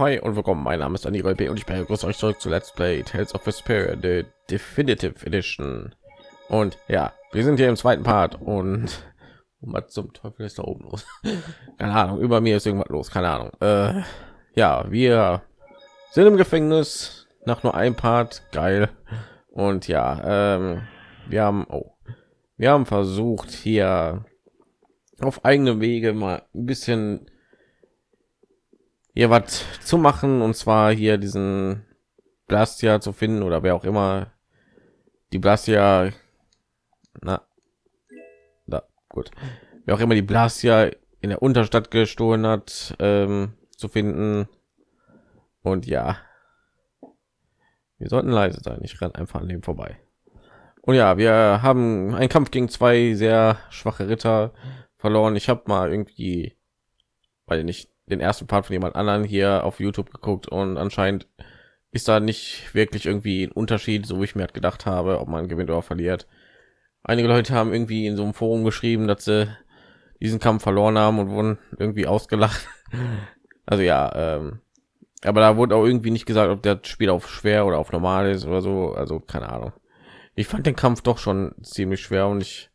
hi und willkommen. Mein Name ist Daniel B. und ich begrüße euch zurück zu Let's Play Tales of Vesperia, the Definitive Edition. Und ja, wir sind hier im zweiten Part und was zum Teufel ist da oben los? keine Ahnung, über mir ist irgendwas los, keine Ahnung. Äh, ja, wir sind im Gefängnis nach nur ein Part, geil. Und ja, ähm, wir haben, oh, wir haben versucht hier auf eigene Wege mal ein bisschen hier was zu machen und zwar hier diesen Blastia zu finden oder wer auch immer. Die Blastia na da gut. Wer auch immer die Blastia in der Unterstadt gestohlen hat ähm, zu finden. Und ja wir sollten leise sein. Ich renne einfach an dem vorbei. Und ja wir haben einen Kampf gegen zwei sehr schwache Ritter verloren. Ich habe mal irgendwie weil nicht den ersten Part von jemand anderen hier auf YouTube geguckt und anscheinend ist da nicht wirklich irgendwie ein Unterschied, so wie ich mir halt gedacht habe, ob man gewinnt oder verliert. Einige Leute haben irgendwie in so einem Forum geschrieben, dass sie diesen Kampf verloren haben und wurden irgendwie ausgelacht. Also ja, ähm, aber da wurde auch irgendwie nicht gesagt, ob das Spiel auf schwer oder auf normal ist oder so. Also keine Ahnung. Ich fand den Kampf doch schon ziemlich schwer und ich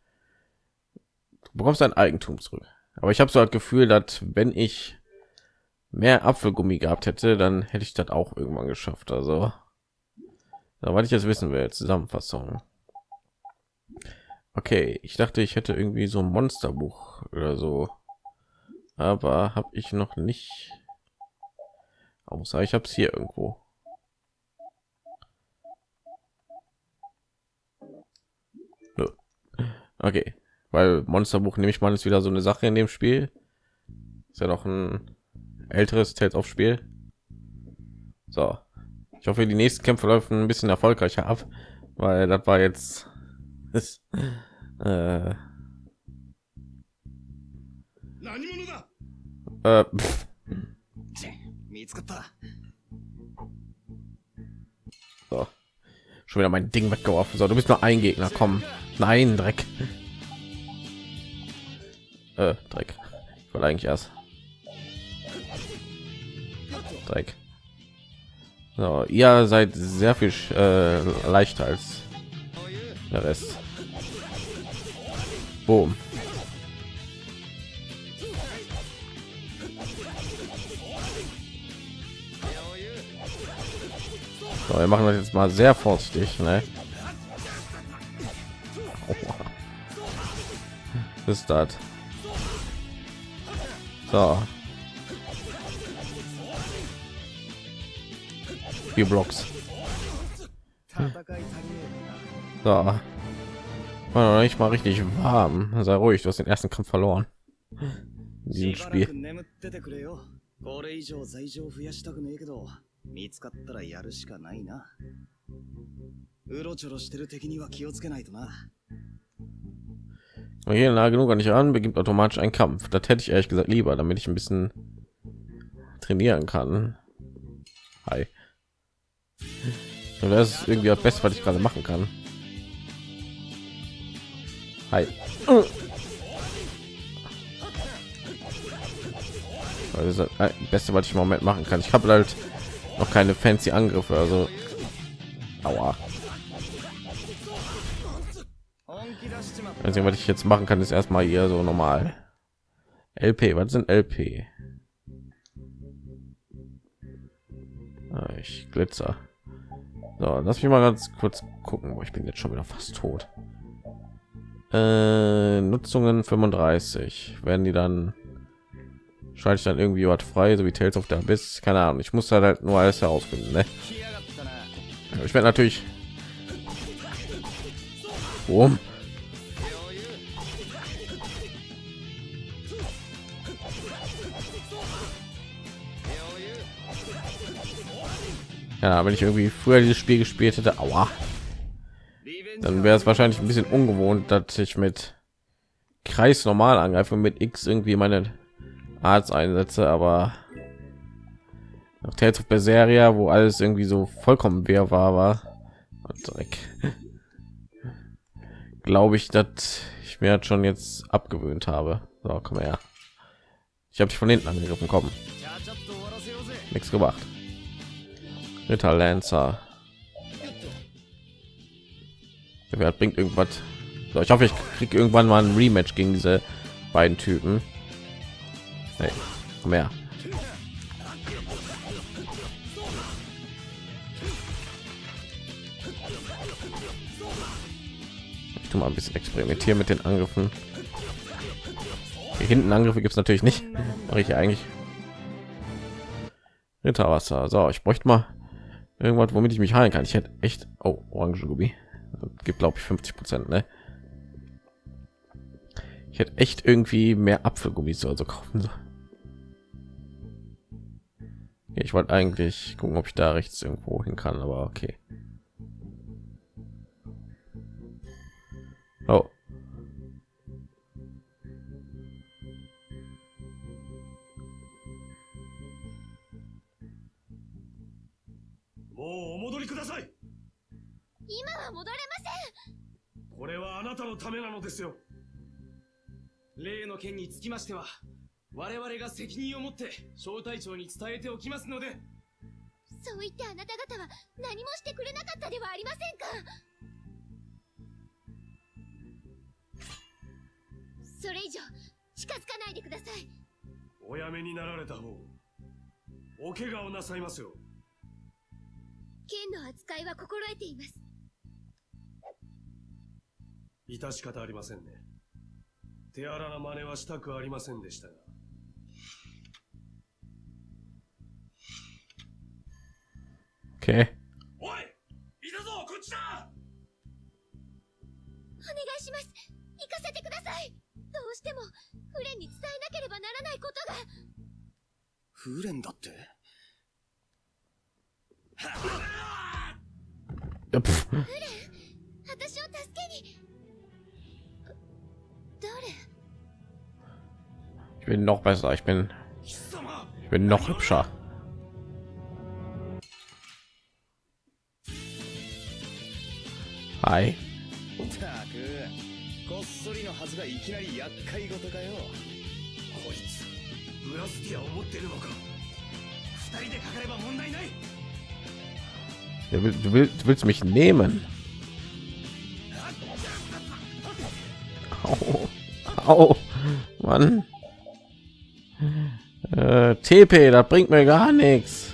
du bekommst dein Eigentum zurück. Aber ich habe so das Gefühl, dass wenn ich mehr Apfelgummi gehabt hätte, dann hätte ich das auch irgendwann geschafft. Also, weil ich jetzt wissen will, Zusammenfassung. Okay, ich dachte, ich hätte irgendwie so ein Monsterbuch oder so, aber habe ich noch nicht. Außer ich habe es hier irgendwo. Okay, weil Monsterbuch nehme ich mal ist wieder so eine Sache in dem Spiel. Ist ja noch ein älteres Tales auf Spiel. So, ich hoffe, die nächsten Kämpfe laufen ein bisschen erfolgreicher ab, weil das war jetzt ist, äh, äh, so. schon wieder mein Ding weggeworfen. So, du bist nur ein Gegner. Komm, nein, Dreck. Äh, Dreck. Ich wollte eigentlich erst Dreck. So, ihr seid sehr viel äh, leichter als der Rest. Boom. So, wir machen das jetzt mal sehr vorsichtig, ne? ist das? So, vier Blocks. So. War nicht mal richtig warm. Sei ruhig, du hast den ersten Kampf verloren. In diesem Spiel. これ以上罪状増やしたくねえけど見つかったらやるしかないなうろちょろしてる敵には気をつけないとな hier nah genug nicht an beginnt automatisch ein Kampf das hätte ich ehrlich gesagt lieber damit ich ein bisschen trainieren kann Hi. das ist irgendwie das Beste, was ich gerade machen kann. Hi. Das ist das Beste, was ich im Moment machen kann. Ich habe halt noch keine fancy Angriffe, also Aua. Also, was ich jetzt machen kann, ist erstmal hier so normal. LP, was sind LP? Ich glitzer. So, lass mich mal ganz kurz gucken, ich bin jetzt schon wieder fast tot. Äh, Nutzungen 35 werden die dann schalte ich dann irgendwie was frei, so wie Tales of the Abyss. Keine Ahnung, ich muss halt nur alles herausfinden. Ne? Ich werde natürlich. Boom. Ja wenn ich irgendwie früher dieses spiel gespielt hätte aua, dann wäre es wahrscheinlich ein bisschen ungewohnt dass ich mit kreis normal angreife mit x irgendwie meine arzt einsetze aber nach Tales of Berseria, wo alles irgendwie so vollkommen wer war war glaube ich dass ich mir schon jetzt abgewöhnt habe. So komm her. Ich habe dich von hinten angegriffen kommen nichts gemacht. Ritter Lancer. Wer bringt irgendwas? So, ich hoffe, ich kriege irgendwann mal ein Rematch gegen diese beiden Typen. Hey, komm her. Ich tu mal ein bisschen experimentieren mit den Angriffen. Hier hinten Angriffe gibt es natürlich nicht. Mache ich eigentlich Ritterwasser. So, ich bräuchte mal irgendwas, womit ich mich heilen kann. Ich hätte echt oh, orange Gummi. Gibt glaube ich 50 Prozent, ne? Ich hätte echt irgendwie mehr Apfelgummis also kaufen sollen. Ich wollte eigentlich gucken, ob ich da rechts irgendwo hin kann, aber okay. Oh. 今は戻れません。これはあなたのためなのですよ。例の件につきましては、我々が責任を持って小隊長に伝えておきますので、そう言ってあなた方は何もしてくれなかったではありませんか。それ以上近づかないでください。おやめになられた方お怪我をなさいますよ。剣の扱いは心得ています致し方ありませんね手荒な真似はしたくありませんでしたが Okay. bin noch besser. Ich bin, 貴様 ich bin noch hübscher. Hi. たく、こっそりのはずがいきなり厄介事かよ。こいつブラスティアを持ってるのか二人でかかれば問題ない Du willst, du willst, du willst mich nehmen. Au. Au. Mann. TP, das bringt mir gar nichts.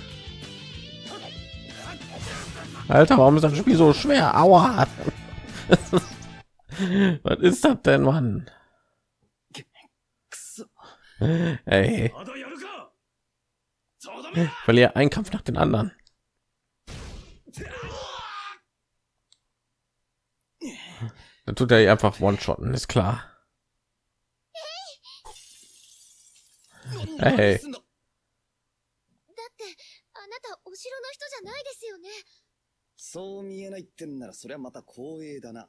Alter, warum ist das Spiel so schwer? Aua! Was ist das denn, Mann? Ey. Verliere einen Kampf nach den anderen. Dann tut er einfach One-Shotten, ist klar. Hey. お城の人じゃないですよね。そう見えないってんならそりゃまた光栄だな。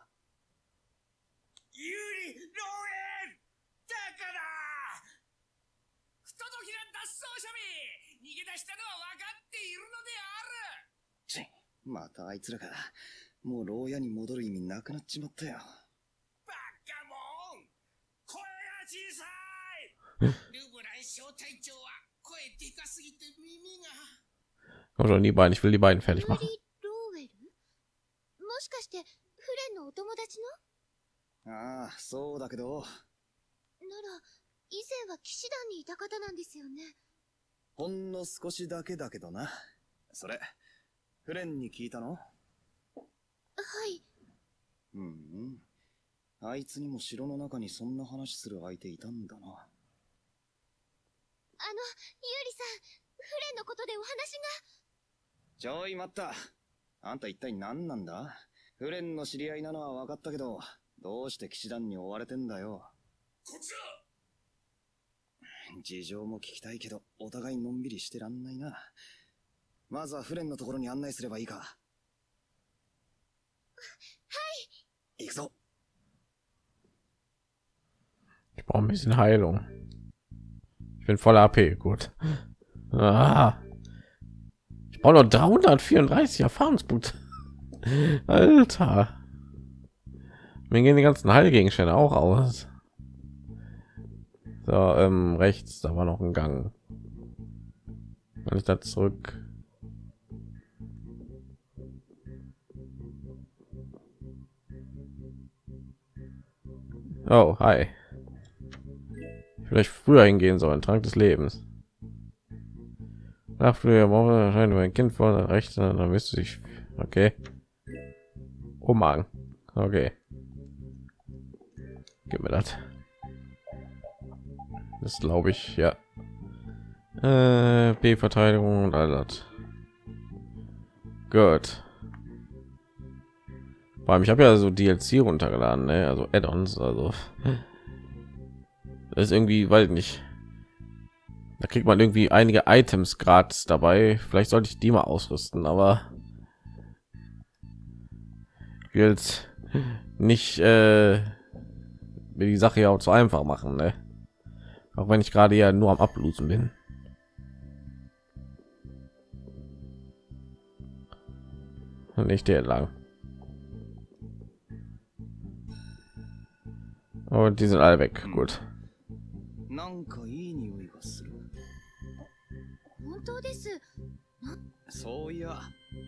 有利ローエンだから！不届きな脱走者め逃げ出したのは分かっているのである！ちまたあいつらが、もう牢屋に戻る意味なくなっちまったよ。バカモン！声が小さい！ルブラン小隊長は声でかすぎて耳が Komm schon, die beiden. Ich will die beiden fertig machen. リ・ローウェルもしかしてフレンのお友達ああ、そうだけど、のなら以前は騎士団にいた方なんですよねほんの少しだけだけどな。それ、フレンに聞いたの?はいうんうん。あいつにも城の中にそんな話する相手いたんだな。あのユーリさんフレンのことでお話がちょい待った。あんた一体何なんだ？フレンの知り合いなのは分かったけど、どうして騎士団に追われてんだよ？こっちだ事情も聞きたいけど、お互いのんびりしてらんないな。まずはフレンのところに案内すればいいか。はい。行くぞ。Ich brauche ein bisschen Heilung. Ich bin voller AP. Gut. Ah. Brauche noch 334 Erfahrungspunkte. Alter. Mir gehen die ganzen Heilgegenstände auch aus. So, ähm, rechts, da war noch ein Gang. Wenn ich da zurück. Oh, hi. Vielleicht früher hingehen sollen. Trank des Lebens. Nach früher Woche erscheint mein Kind vor der rechts, dann müsste ich. Okay. Oh Mann. Okay. Gib mir das. Das glaube ich, ja. Äh, B-Verteidigung und all das. Gut. Vor allem, ich habe ja so DLC runtergeladen, ne? also Add-ons, also das ist irgendwie, weil nicht. Da kriegt man irgendwie einige Items gratis dabei. Vielleicht sollte ich die mal ausrüsten, aber ich will jetzt nicht äh, mir die Sache ja auch zu einfach machen, ne? Auch wenn ich gerade ja nur am Ablosen bin. Und nicht der lang. Und die sind alle weg. Gut. なんかいい匂いがする。本 当ですそういや、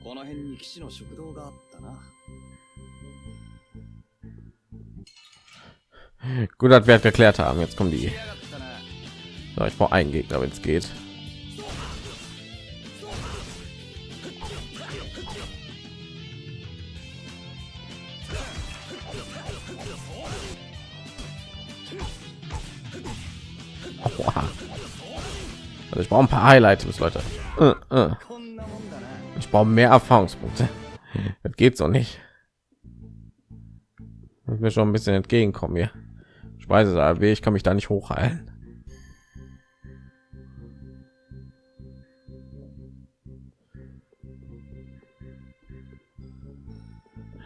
この辺に騎士の食堂があったな。 Gut, dass wir halt geklärt haben. Jetzt kommen die. 来やがったな。 So, ich brauche einen Gegner, wenn es geht. Aua. Also ich brauche ein paar Highlights, Leute. Äh, äh. Ich brauche mehr Erfahrungspunkte. Das geht so nicht. Muss mir schon ein bisschen entgegenkommen hier. Speisesaal, weh, ich kann mich da nicht hochheilen.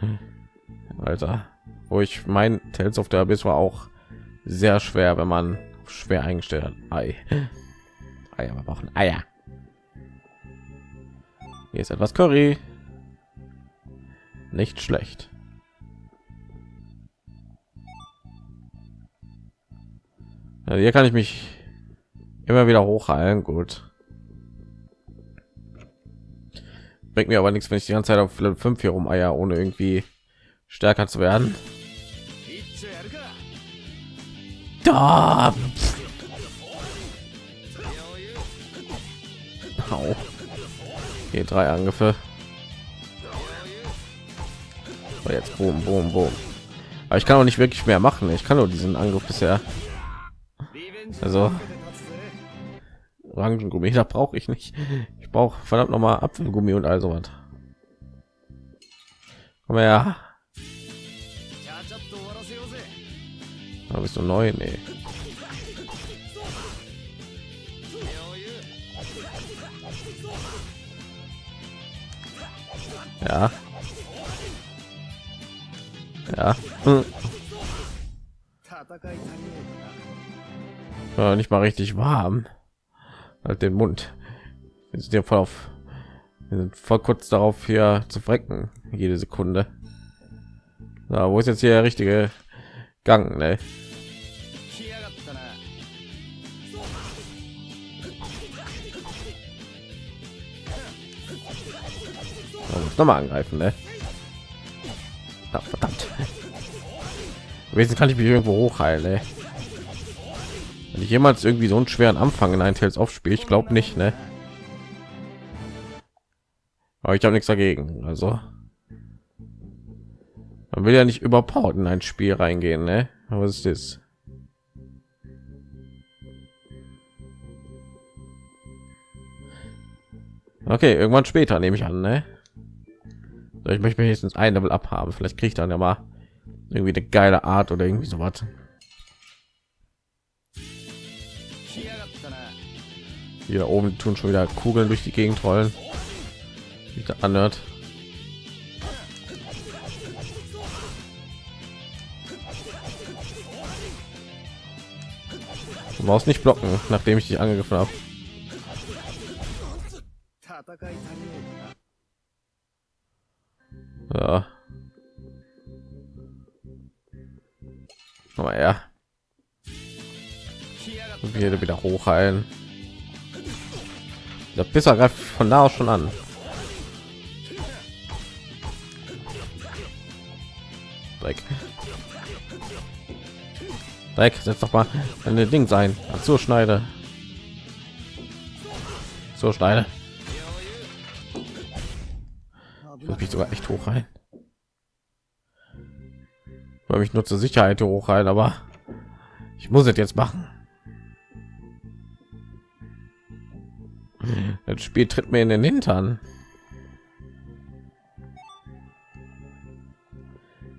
Hm. Alter, wo ich mein Tales of the Abyss war auch sehr schwer, wenn man schwer eingestellt hat. Ei. Eier. Wir brauchen Eier. Hier ist etwas Curry. Nicht schlecht. Also hier kann ich mich immer wieder hochheilen. Gut. Bringt mir aber nichts, wenn ich die ganze Zeit auf 5 hier rumeier, ohne irgendwie stärker zu werden. Da! Au. Hier drei Angriffe. So, jetzt boom, boom, boom. Aber ich kann auch nicht wirklich mehr machen. Ich kann nur diesen Angriff bisher. Also Orangengummi, da brauche ich nicht. Ich brauche verdammt noch mal Apfelgummi und also sowas. Komm her. Da bist du neu, nee. Ja. Ja. Hm. Ja, nicht mal richtig warm. Halt den Mund. Wir sind ja voll auf. Wir sind voll kurz darauf hier zu frecken. Jede Sekunde. Na, wo ist jetzt hier der richtige Gang? Ne? Noch mal angreifen, ne? Ja, verdammt. Wesen kann ich mich irgendwo hochheilen, ne? Wenn ich jemals irgendwie so einen schweren Anfang in ein Tales of Spiel, ich glaube nicht, ne? Aber ich habe nichts dagegen, also man will ja nicht überpowered in ein Spiel reingehen, ne? Was ist das? Okay, irgendwann später nehme ich an, ne? ich möchte wenigstens ein level abhaben vielleicht kriegt dann ja mal irgendwie eine geile art oder irgendwie so was hier oben tun schon wieder kugeln durch die gegend rollen. Wieder anhört Du brauchst nicht blocken, nachdem ich dich angegriffen habe. Ja. Aber ja. Wieder wieder hochheilen. Der Pisser greift von da aus schon an. Dreck. Dreck, setz doch mal eine Ding sein. Ach, so schneide. So schneide. Ich muss mich sogar echt hoch rein. Weil ich nur zur Sicherheit hoch rein, aber ich muss es jetzt machen. Das Spiel tritt mir in den Hintern.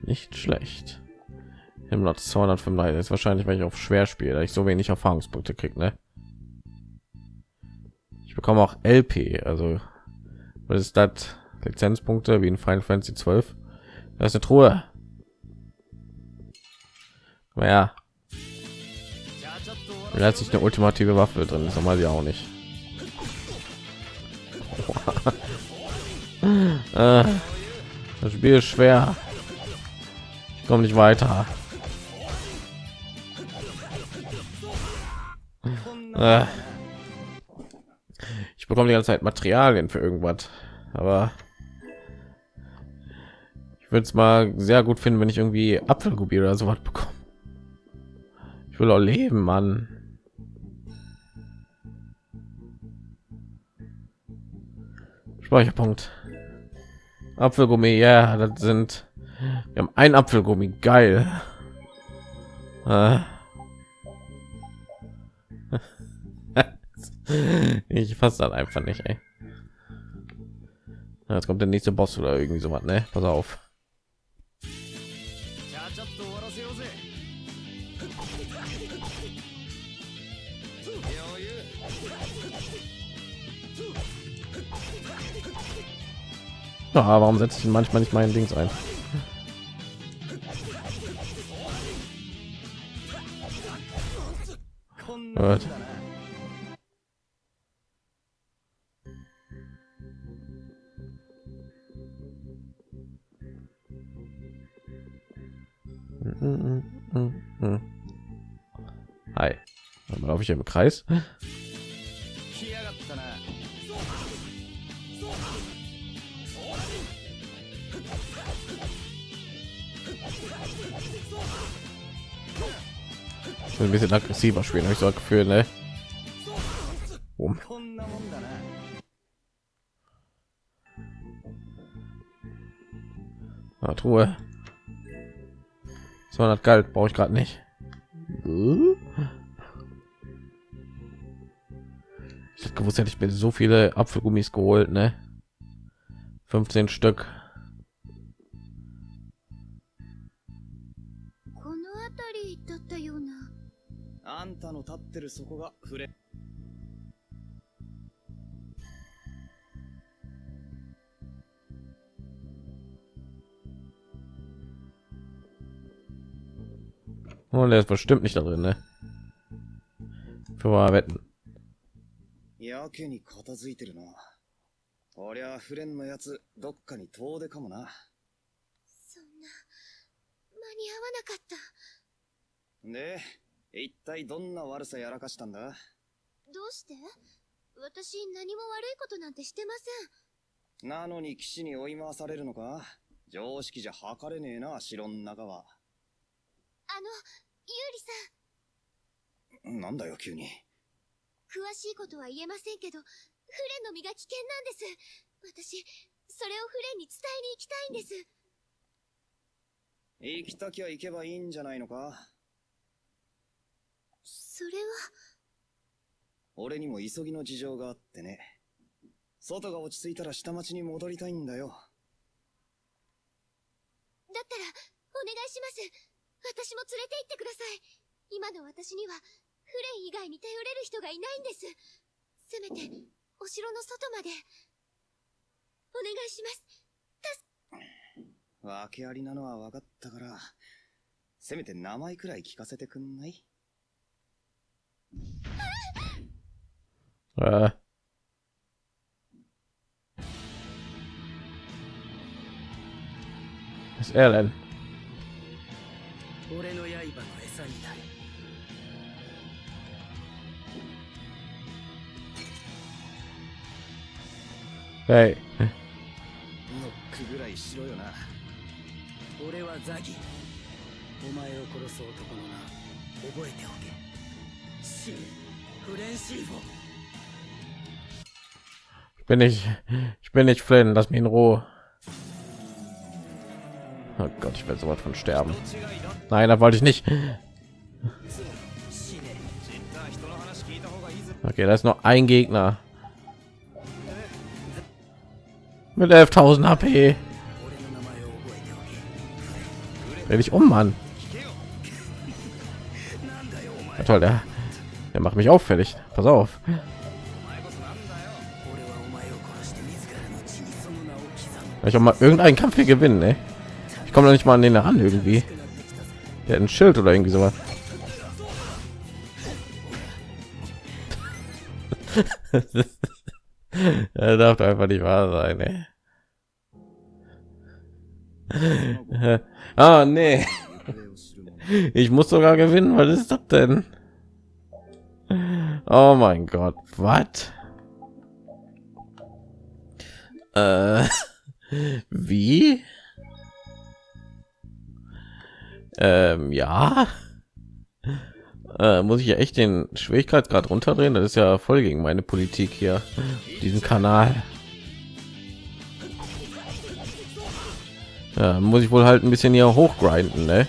Nicht schlecht. Im Lot 235 ist wahrscheinlich, weil ich auf schwer spiele, ich so wenig Erfahrungspunkte kriege, ne? Ich bekomme auch LP, also was ist das? Lizenzpunkte wie in Final Fantasy 12. Da ist eine Truhe. Naja, sich eine ultimative Waffe drin, ist normal ja auch nicht. Äh, das Spiel ist schwer. Ich komme nicht weiter. Äh, ich bekomme die ganze Zeit Materialien für irgendwas, aber würde es mal sehr gut finden, wenn ich irgendwie Apfelgubi oder so was bekomme. Ich will auch leben, Mann. Speicherpunkt. Apfelgummi, ja, das sind. Wir haben ein Apfelgummi, geil. Äh. ich fasse das einfach nicht, ey. Jetzt kommt der nächste Boss oder irgendwie so was, ne? Pass auf. Ja, warum setze ich manchmal nicht meinen Dings ein? Gut. Hi. Dann laufe ich im Kreis. Ich will ein bisschen aggressiver spielen, habe ich so ein Gefühl, ne? Um. Na, ah, Truhe. 200 Geld brauche ich gerade nicht. Ich hätte gewusst, hätte ich mir so viele Apfelgummis geholt, ne? 15 Stück. ってるそこが。フレ Und der ist bestimmt nicht da drin, ne? Für mal wetten. やけに片付いてるなこりゃフレンのやつどっかに遠出かもなそんな間に合わなかったで一体どんな悪さやらかしたんだ？どうして？私何も悪いことなんてしてません。なのに騎士に追い回されるのか？常識じゃ測れねえな城の中は。あのユーリさん。なんだよ急に。詳しいことは言えませんけどフレンの身が危険なんです。私それをフレンに伝えに行きたいんです。行きたきゃ行けばいいんじゃないのか？それは。俺にも急ぎの事情があってね。外が落ち着いたら下町に戻りたいんだよ。だったらお願いします。私も連れて行ってください。今の私にはフレン以外に頼れる人がいないんです。せめてお城の外まで。お願いします。訳ありなのは分かったからせめて名前くらい聞かせてくんない？Äh. Was ist er denn? 俺の刃の餌になる Hey. ノックぐらいしろよな俺はザギお前を殺す男の名覚えておけシンフレンシーフォ Ich bin nicht, ich bin nicht Flynn, lass mich in Ruhe. Oh Gott, ich werde so weit von sterben. Nein, da wollte ich nicht. Okay, da ist noch ein Gegner mit 11.000 HP. Dreh ich um, Mann. Ja, toll, der der macht mich auffällig. Pass auf. Ich auch mal irgendeinen Kampf hier gewinnen, ey. Ich komme nicht mal an den heran irgendwie. Der hat ein Schild oder irgendwie sowas. Er darf doch einfach nicht wahr sein, ey. ah, nee. Ich muss sogar gewinnen, was ist das denn? Oh mein Gott. Was? Äh, wie? Ähm, ja. Äh, muss ich ja echt den Schwierigkeitsgrad runterdrehen? Das ist ja voll gegen meine Politik hier. Diesen Kanal. Ja, muss ich wohl halt ein bisschen hier hochgrinden, ne?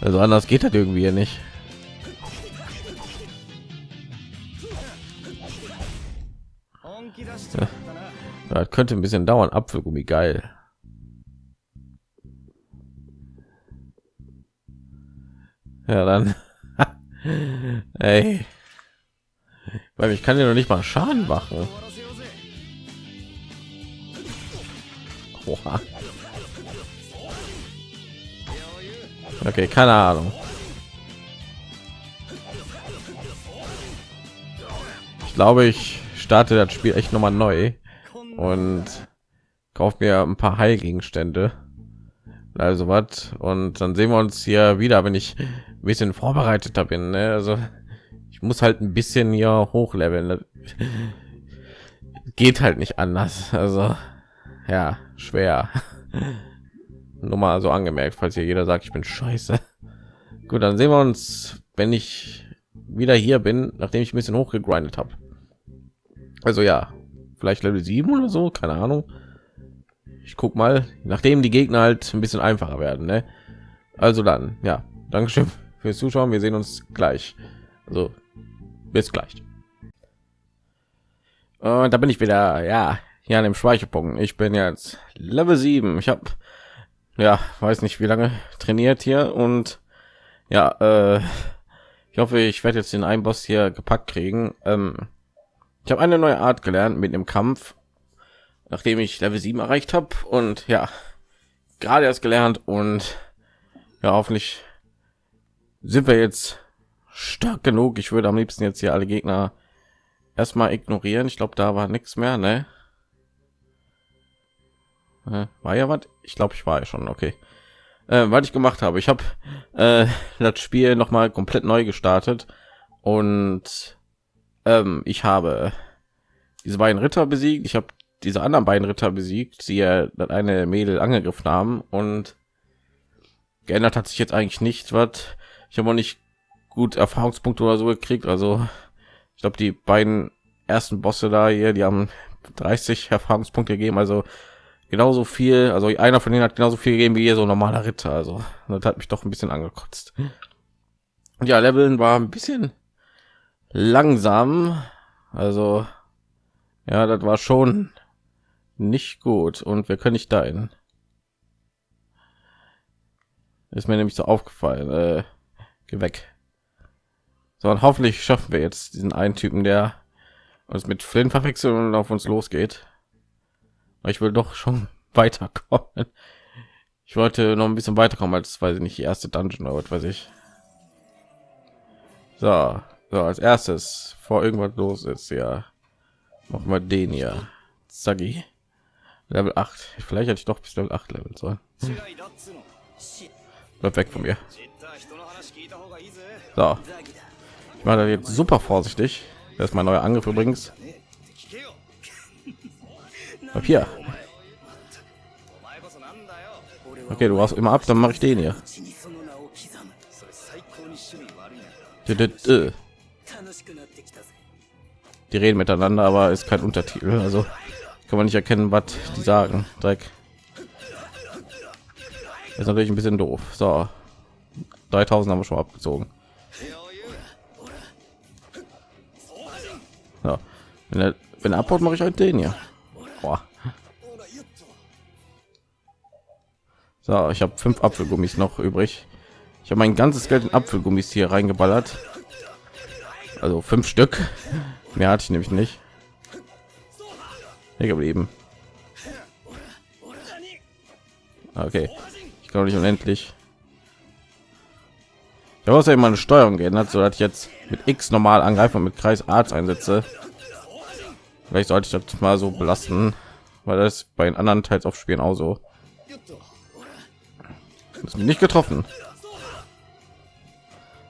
Also anders geht das irgendwie ja nicht. Ja. Das könnte ein bisschen dauern. Apfelgummi geil. Ja, dann. Ey. Weil ich kann ja noch nicht mal Schaden machen. Oha. Okay, keine Ahnung. Ich glaube, ich starte das Spiel echt nochmal neu und kaufe mir ein paar Heilgegenstände. Also was und dann sehen wir uns hier wieder, wenn ich ein bisschen vorbereiteter bin. Ne? Also ich muss halt ein bisschen hier hochleveln. Geht halt nicht anders. Also ja, schwer. Nur mal so angemerkt, falls hier jeder sagt, ich bin scheiße. Gut, dann sehen wir uns, wenn ich wieder hier bin, nachdem ich ein bisschen hochgegrindet habe. Also ja, vielleicht Level 7 oder so, keine Ahnung. Ich guck mal, nachdem die Gegner halt ein bisschen einfacher werden. Ne? Also dann, ja, Dankeschön fürs Zuschauen. Wir sehen uns gleich. Also bis gleich. Und da bin ich wieder, ja, hier an dem Speicherpunkt. Ich bin jetzt Level 7. Ich habe, ja, weiß nicht wie lange trainiert hier und ja, äh, ich hoffe, ich werde jetzt den einen Boss hier gepackt kriegen. Ähm, ich habe eine neue Art gelernt mit dem Kampf, nachdem ich Level 7 erreicht habe und ja, gerade erst gelernt und ja, hoffentlich sind wir jetzt stark genug. Ich würde am liebsten jetzt hier alle Gegner erstmal ignorieren. Ich glaube, da war nichts mehr, ne? Äh, War ja was? Ich glaube, ich war ja schon okay. Äh, was ich gemacht habe, ich habe äh, das Spiel noch mal komplett neu gestartet und ähm, ich habe diese beiden Ritter besiegt. Ich habe diese anderen beiden Ritter besiegt, die ja das eine Mädel angegriffen haben und geändert hat sich jetzt eigentlich nicht was. Ich habe auch nicht gut Erfahrungspunkte oder so gekriegt. Also ich glaube, die beiden ersten Bosse da hier, die haben 30 Erfahrungspunkte gegeben. Also genauso viel. Also einer von denen hat genauso viel gegeben wie ihr so ein normaler Ritter. Also das hat mich doch ein bisschen angekotzt. Und ja, Leveln war ein bisschen langsam. Also ja, das war schon nicht gut. Und wir können nicht dahin. Ist mir nämlich so aufgefallen. Äh, geh weg. So, und hoffentlich schaffen wir jetzt diesen einen Typen, der uns mit Flynn verwechseln und auf uns losgeht ich will doch schon weiterkommen. Ich wollte noch ein bisschen weiterkommen als weiß ich nicht die erste dungeon oder was weiß ich. So, so als erstes vor irgendwas los ist ja noch mal den hier. Sagi. level 8 vielleicht hätte ich doch bis level 8 level sollen. Hm. bleib weg von mir. So. Ich mache das jetzt super vorsichtig. Das ist mein neuer angriff übrigens. Papier. Okay, du warst immer ab, dann mache ich den hier. Die reden miteinander, aber ist kein Untertitel, also kann man nicht erkennen, was die sagen. Dreck. Ist natürlich ein bisschen doof. So, 3000 haben wir schon abgezogen. Ja. Wenn er, wenn er abhaut, mache ich halt den hier. Boah. So, ich habe fünf Apfelgummis noch übrig. Ich habe mein ganzes Geld in Apfelgummis hier reingeballert. Also fünf Stück. Mehr hatte ich nämlich nicht. Hier geblieben. Okay. Ich glaube nicht unendlich. Ich habe außerdem meine Steuerung geändert, so dass ich jetzt mit X normal angreife und mit Kreis Arzt einsetze. Vielleicht sollte ich das mal so belasten, weil das bei den anderen Teils auf Spielen auch so. Ist mir nicht getroffen.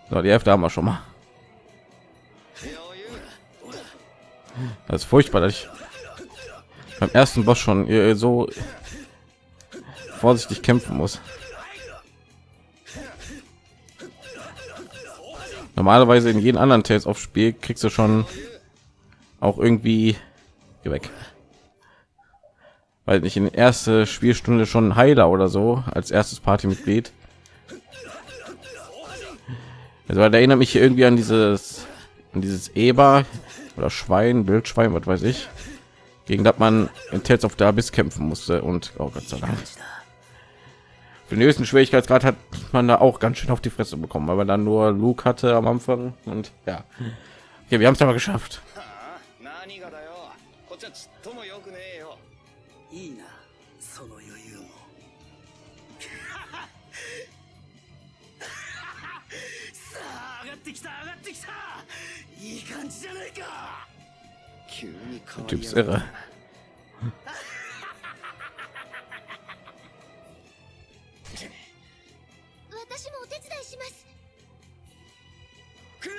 So, die Hälfte haben wir schon mal. Das ist furchtbar, dass ich beim ersten Boss schon so vorsichtig kämpfen muss. Normalerweise in jedem anderen Tales auf Spiel kriegst du schon auch irgendwie Geh weg. Weil ich in erste Spielstunde schon Heiler oder so als erstes Partymitglied. Also der erinnert mich irgendwie an dieses an dieses Eber oder Schwein, Wildschwein, was weiß ich, gegen das man in Tales of the Abyss kämpfen musste und oh Gott sei Dank. Für den höchsten Schwierigkeitsgrad hat man da auch ganz schön auf die Fresse bekommen, weil man dann nur Luke hatte am Anfang und ja. Okay, wir haben es aber geschafft. Der Typ ist irre.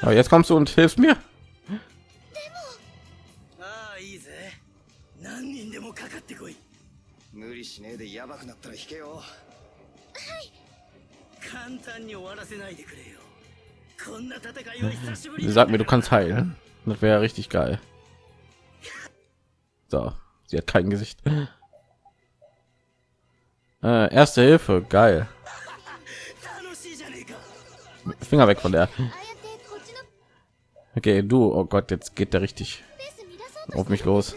Aber jetzt kommst du und hilfst mir. sag mir, du kannst heilen. Das wäre richtig geil. So, sie hat kein Gesicht. Äh, erste Hilfe, geil. Finger weg von der. Okay, du, oh Gott, jetzt geht der richtig auf mich los.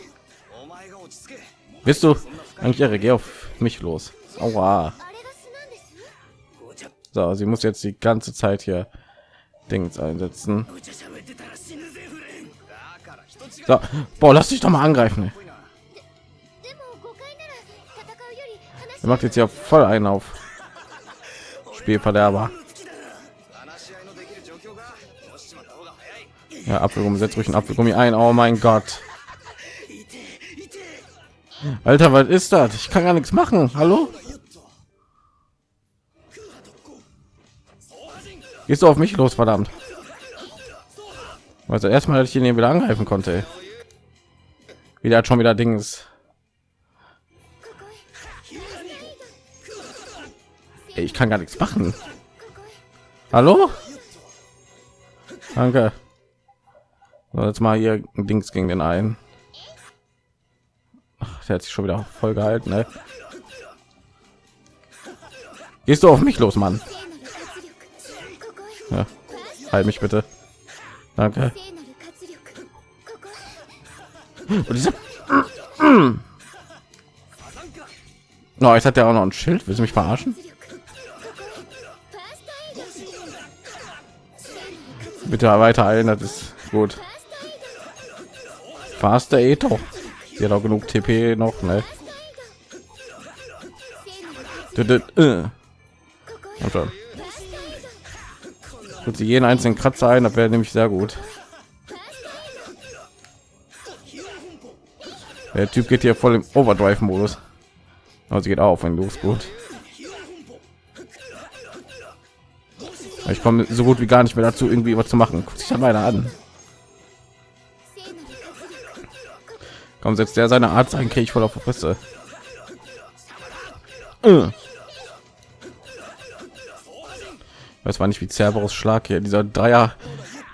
Bist du eigentlich geh auf mich los? Aua. So, sie muss jetzt die ganze Zeit hier Dings einsetzen. So, boah, lass dich doch mal angreifen. Er macht jetzt ja voll einen auf Spielverderber. Ja, Apfelgummi, setzt ruhig ein Apfelgummi ein. Oh mein Gott. Alter, was ist das? Ich kann gar nichts machen. Hallo? Gehst du auf mich los, verdammt? Also erstmal, dass ich ihn wieder angreifen konnte. Wieder hat schon wieder Dings. Ich kann gar nichts machen. Hallo? Danke. So, jetzt mal hier Dings gegen den einen. Ach, der hat sich schon wieder voll gehalten, ne? Gehst du auf mich los, Mann? Ja. Heil mich bitte. Danke. No, oh, jetzt hat er auch noch ein Schild. Willst du mich verarschen? Bitte weiter ein, das ist gut. Faster Eto. Sie hat auch genug TP noch, ne? Und äh. schon. Tut sie jeden einzelnen Kratzer ein, das wäre nämlich sehr gut. Der Typ geht hier voll im Overdrive-Modus. Aber sie geht auf, wenn du gut. Ich komme so gut wie gar nicht mehr dazu, irgendwie was zu machen. Guck sich dann weiter an. Komm, setzt der seine Art sein, kriege ich voll auf die Fresse. Äh. Weiß war nicht wie Cerberus Schlag hier, dieser Dreier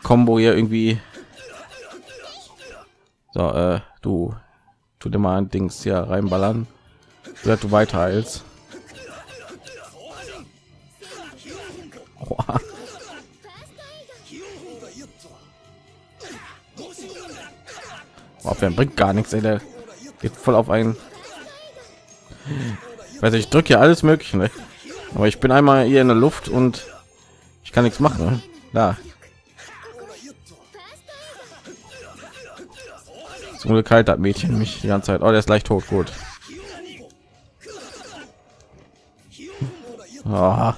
Combo hier irgendwie. So, äh, du, tu dir mal ein Dings hier reinballern, dass du weiter als. Abwehren bringt gar nichts, ey, der geht voll auf einen. Weiß ich drücke ja alles mögliche, ne? aber ich bin einmal hier in der Luft und ich kann nichts machen. Da. Zum Glück halt das Mädchen mich die ganze Zeit. Oh, der ist leicht tot. Gut. Oh.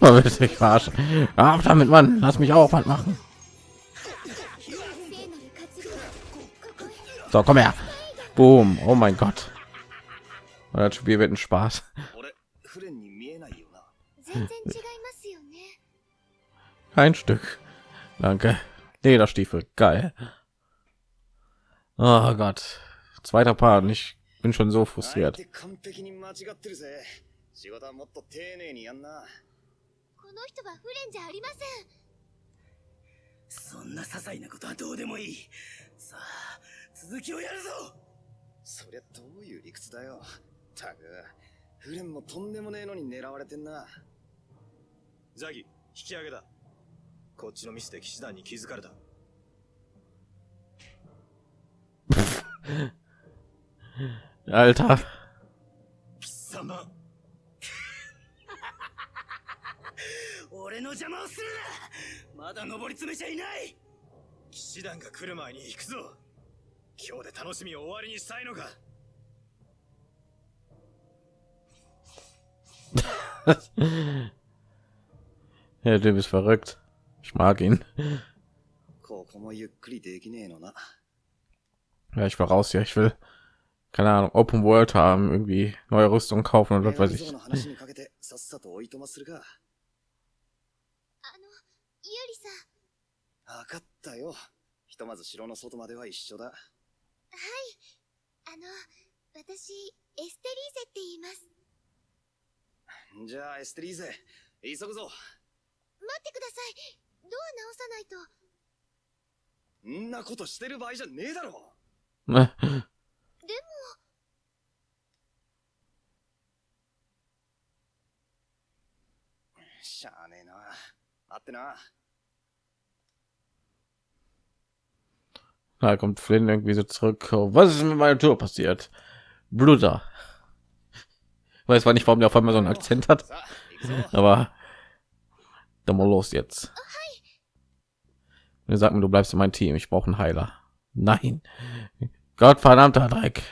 Oh, willst du mich verarschen? Damit, Mann. Lass mich auch was machen. So, komm her. Boom. Oh mein Gott. Das Spiel wird ein Spaß. Ein Stück. Danke. Lederstiefel. Geil. Oh Gott. Zweiter Paar. und Ich bin schon so frustriert. 手完璧に間違ってるぜ仕事はもっと丁寧にやんなこの人はフレンじゃありませんそんな些細なことはどうでもいいさあ続きをやるぞそりゃどういう理屈だよたくフレンもとんでもねえのに狙われてんなザギ引き上げだこっちのミスで騎士団に気づかれた。Alter. 貴様。俺の邪魔をするな。まだ登り詰めちゃいない。騎士団が来る前に行くぞ。今日で楽しみを終わりにしたいのか。Ja, du bist verrückt. Ich mag ihn. Ne? Ja, ich war raus Ja, Ich will keine Ahnung, Open World haben, irgendwie neue Rüstung kaufen und was weiß ich. Ah, ja, ドア直さないとんなことしてる場合じゃねえだろ Ne? でもしゃあねえな待ってな Da kommt Flynn irgendwie so zurück. Oh, Was ist mit meiner Tour passiert? Bluter. Ich weiß zwar nicht, warum der auf einmal so einen Akzent hat, さあ行くぞ aber dann mal los jetzt. wir sagen, du bleibst in mein Team. Ich brauche einen Heiler. Nein. Gott verdammter Dreck.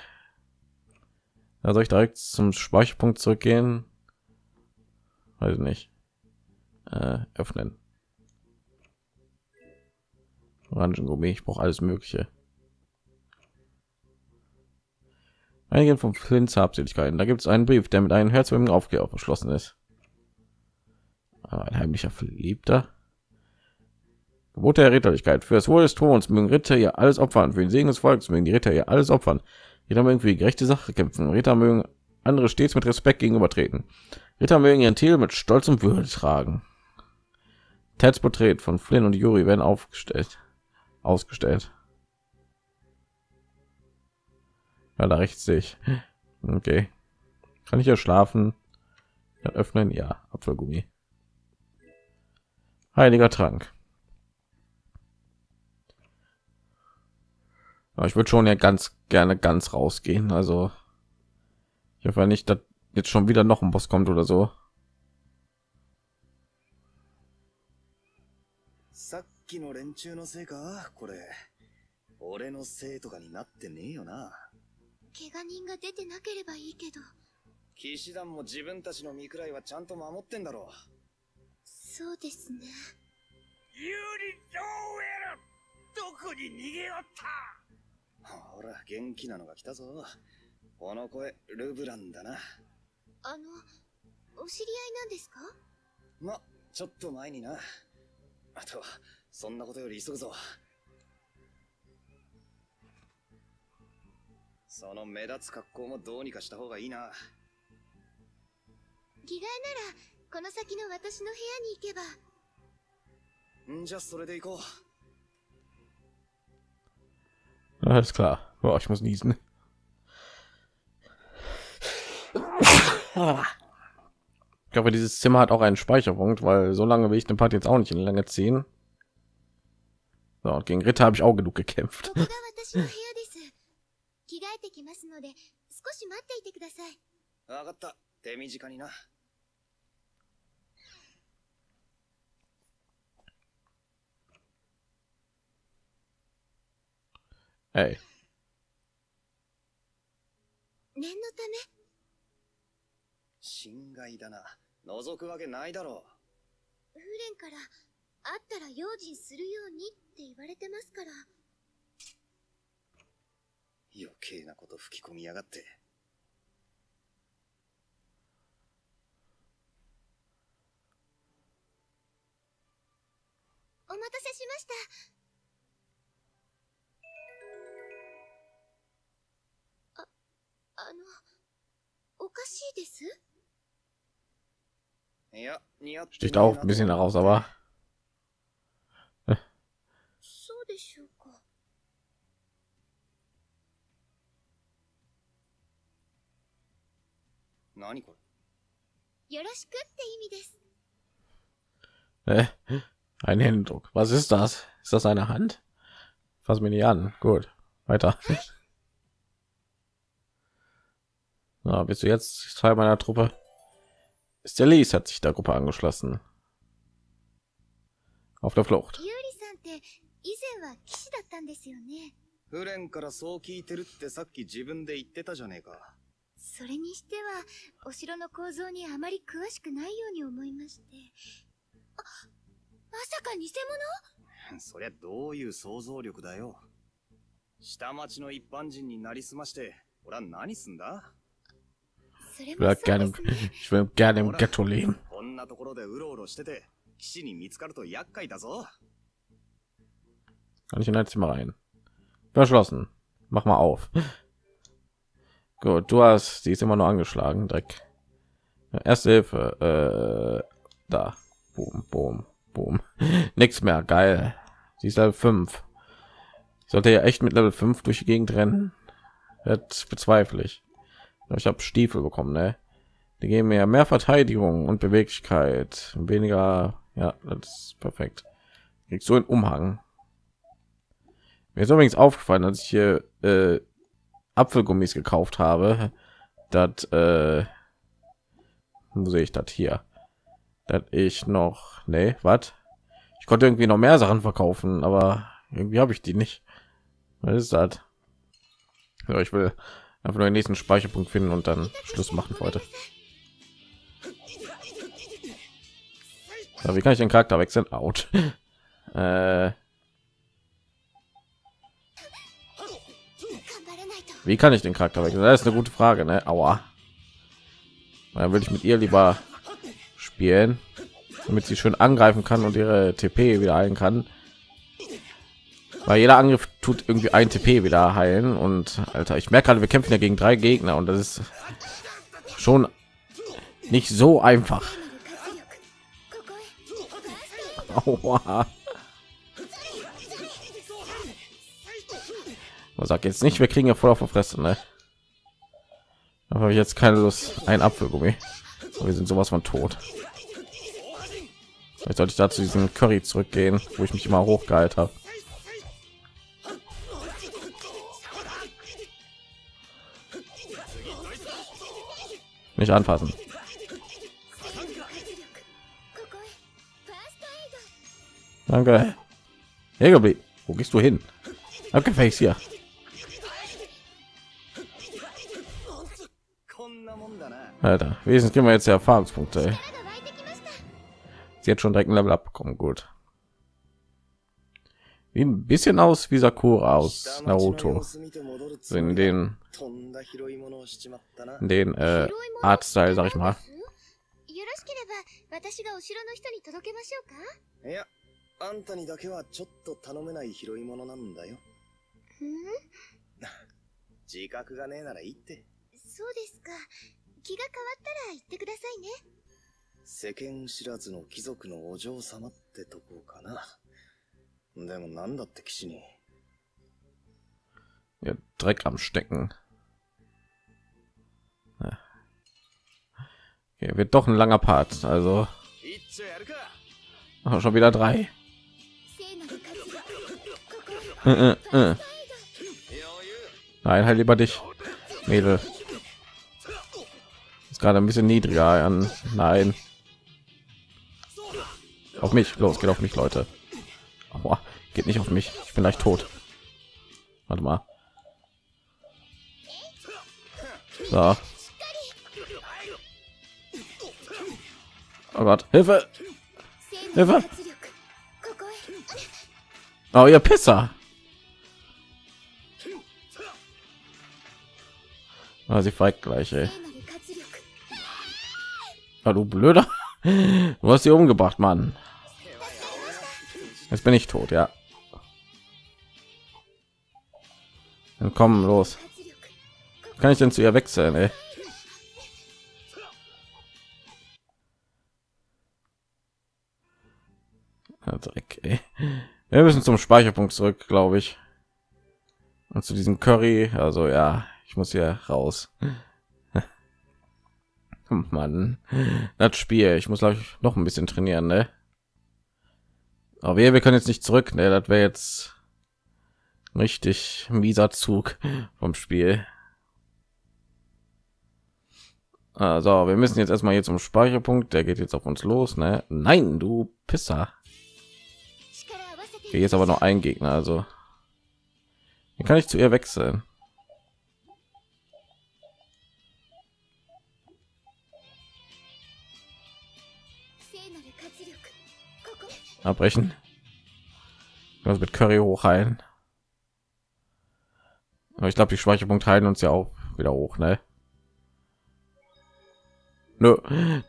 Da soll ich direkt zum Speicherpunkt zurückgehen? Weiß nicht. Äh, öffnen. Orangengummi. Ich brauche alles Mögliche. Einige von Flints Habseligkeiten. Da gibt es einen Brief, der mit einem herzoglichen Aufklärer verschlossen ist. Ein heimlicher Verliebter. Gebot der Ritterlichkeit. Für das Wohl des Throns mögen Ritter ihr alles opfern. Für den Segen des Volkes mögen die Ritter ihr alles opfern. Ritter mögen für die gerechte Sache kämpfen. Ritter mögen andere stets mit Respekt gegenübertreten. Ritter mögen ihren Titel mit Stolz und Würde tragen. Teds Porträt von Flynn und Yuri werden aufgestellt, ausgestellt. Ja, da rechts sehe ich. Okay. Kann ich ja schlafen? Ja, öffnen? Ja, Apfelgummi. Heiliger Trank. Aber ich würde schon ja ganz gerne ganz rausgehen. Also ich hoffe nicht, dass jetzt schon wieder noch ein Boss kommt oder so. ほら元気なのが来たぞ。この声ルブランだな。あのお知り合いなんですか？まちょっと前にな。あとそんなことより急ぐぞ。その目立つ格好もどうにかした方がいいな。着替えならこの先の私の部屋に行けば。ん？じゃ、それで行こう。Alles klar. Boah, ich muss niesen. Ich glaube, dieses Zimmer hat auch einen Speicherpunkt, weil so lange will ich den Part jetzt auch nicht in die Länge ziehen. So, und gegen Ritter habe ich auch genug gekämpft. Ey, 念のため？心外だな。覗くわけないだろフレンから会ったら用心するようにって言われてますからう。余計なこと吹き込みやがって。お待たせしましたあのおかしいですいや、似合って sticht auch ein bisschen heraus, aber そうでしょうか何これよろしくって意味です äh, ein Händedruck. Was ist das? Ist das eine Hand? Fass mir nicht an. Gut, weiter. Na, bist du jetzt Teil meiner Truppe? Ist der Lies hat sich der Gruppe angeschlossen. Auf der Flucht. ユーリさんって以前は騎士だったんですよねフレンからそう聞いてるってさっき自分で言ってたじゃねえか。それにしてはお城の構造にあまり詳しくないように思いましてあまさか偽物？そりゃどういう想像力だよ。下町の一般人になりすまして、俺は何すんだ？Ich も will そう gerne, ですね ich will gerne im Ghetto leben. こんなところでうろうろしてて、騎士に見つかると厄介だぞ。 Kann ich in ein Zimmer rein? Verschlossen. Mach mal auf. Gut, du hast, die ist immer nur angeschlagen, Dreck. Erste Hilfe, äh, da. Boom, boom, boom. Nichts mehr, geil. Sie ist Level 5. Ich sollte ja echt mit Level 5 durch die Gegend rennen. Das bezweifle ich. Ich habe Stiefel bekommen, ne? Die geben mir mehr Verteidigung und Beweglichkeit, weniger, ja, das ist perfekt. Kriegst so einen Umhang. Mir ist übrigens aufgefallen, als ich hier äh, Apfelgummis gekauft habe, dass äh, wo sehe ich das hier, dass ich noch, nee, was? Ich konnte irgendwie noch mehr Sachen verkaufen, aber irgendwie habe ich die nicht. Was ist das? So, ich will Einfach nur den nächsten Speicherpunkt finden und dann Schluss machen heute. So, wie kann ich den Charakter wechseln? Out. äh, wie kann ich den Charakter wechseln? Das ist eine gute Frage, ne? Aua. Dann würde ich mit ihr lieber spielen, damit sie schön angreifen kann und ihre TP wieder heilen kann weil jeder Angriff tut irgendwie ein TP wieder heilen und Alter, ich merke gerade, wir kämpfen ja gegen drei Gegner und das ist schon nicht so einfach. Aua. Man sagt jetzt nicht, wir kriegen ja voll auf der Fresse, ne? Da ich jetzt keine Lust, ein Apfelgummi. Wir sind sowas von tot. Vielleicht sollte ich dazu diesen Curry zurückgehen, wo ich mich immer hochgehalten habe. Nicht anfassen. Danke. Hegebi, wo gehst du hin? Abgefälligst hier. Alter, wesentlich kriegen wir jetzt die Erfahrungspunkte. Ey. Sie hat schon direkt ein Level abbekommen, gut. Wie ein bisschen aus wie Sakura aus Naruto. So も in den とんだ拾い物をしちまったな。in den äh, Artstyle, sag ich mal. よろしければ私がお城の人に届けましょうかいや、あんたにだけはちょっと頼めない拾い物なんだよ。うん自覚がねえならいいって。そうですか。気が変わったら言ってくださいね。世間知らずの貴族のお嬢様ってとこかな。Ja, Dreck am Stecken. Ja. Okay, wird doch ein langer Part, also Ach, schon wieder drei. Äh, äh. Nein, halt lieber dich, Mädel. Ist gerade ein bisschen niedriger an. Nein. Auf mich, los, geht auf mich, Leute. Aua, geht nicht auf mich. Ich bin gleich tot. Warte mal. So. Oh Gott, Hilfe! Hilfe! Oh, ihr Pisser! Ah, sie feigt gleich, ey. Ah, du Blöder. Du hast sie umgebracht, Mann. Jetzt bin ich tot, ja. Dann komm los. Kann ich denn zu ihr wechseln, ey? Dreck, ey. Wir müssen zum Speicherpunkt zurück, glaube ich. Und zu diesem Curry. Also ja, ich muss hier raus. Mann, das Spiel. Ich muss glaube ich noch ein bisschen trainieren, ne? Aber wir, wir können jetzt nicht zurück. Ne, das wäre jetzt richtig mieser Zug vom Spiel. Also, wir müssen jetzt erstmal hier zum Speicherpunkt. Der geht jetzt auf uns los. Ne? Nein, du Pisser. Hier ist aber noch ein Gegner. Also, wie kann ich zu ihr wechseln? 聖なる活力。ここ。 Abbrechen. Was mit Curry hochheilen. Aber ich glaube, die Speicherpunkte heilen uns ja auch wieder hoch, ne? Nö,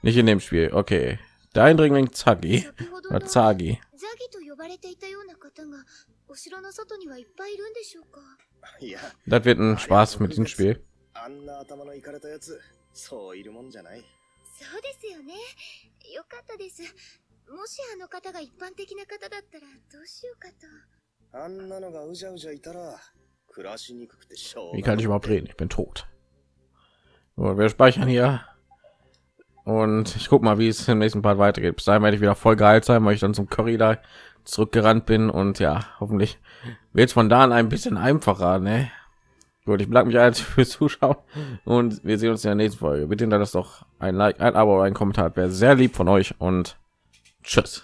nicht in dem Spiel. Okay. Der Eindringling Zagi. 先ほど Oder の Zagi. ザギと呼ばれていたような方がお城の外にはいっぱいいるんでしょうかいや、 Das wird ein Spaß mit diesem Spiel. あんな頭のいかれたやつ、そういるもんじゃない。そうですよねよかったです もしあの方が一般的な方だったらどうしようかとあんなのがうじゃうじゃいたら、暮らしにくくてしょう Wie が kann ich überhaupt reden? Ich bin tot. So, wir speichern hier. Und ich guck mal, wie es im nächsten Part weitergeht. Bis dahin werde ich wieder voll geheilt sein, weil ich dann zum Curry da zurückgerannt bin. Und ja, hoffentlich wird es von da an ein bisschen einfacher. Ne? Gut, ich bedanke mich als fürs Zuschauen. Und wir sehen uns in der nächsten Folge. Bitte hinterlasst doch ein Like, ein Abo, ein Kommentar. Wäre sehr lieb von euch. Und tschüss.